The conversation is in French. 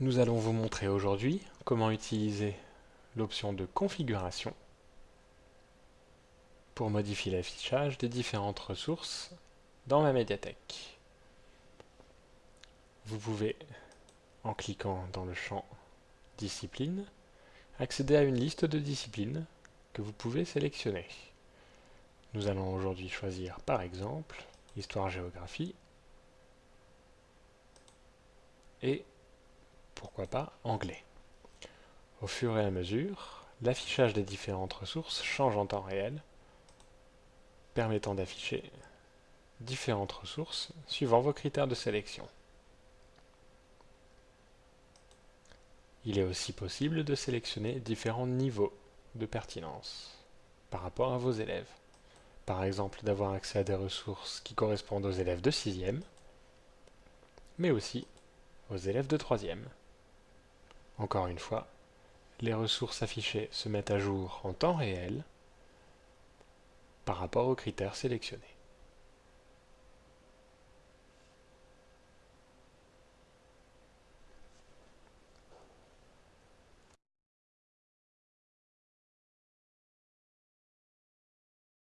Nous allons vous montrer aujourd'hui comment utiliser l'option de configuration pour modifier l'affichage des différentes ressources dans ma médiathèque. Vous pouvez, en cliquant dans le champ Discipline, accéder à une liste de disciplines que vous pouvez sélectionner. Nous allons aujourd'hui choisir par exemple Histoire-Géographie et pourquoi pas anglais. Au fur et à mesure, l'affichage des différentes ressources change en temps réel, permettant d'afficher différentes ressources suivant vos critères de sélection. Il est aussi possible de sélectionner différents niveaux de pertinence par rapport à vos élèves. Par exemple, d'avoir accès à des ressources qui correspondent aux élèves de 6e, mais aussi aux élèves de 3e. Encore une fois, les ressources affichées se mettent à jour en temps réel par rapport aux critères sélectionnés.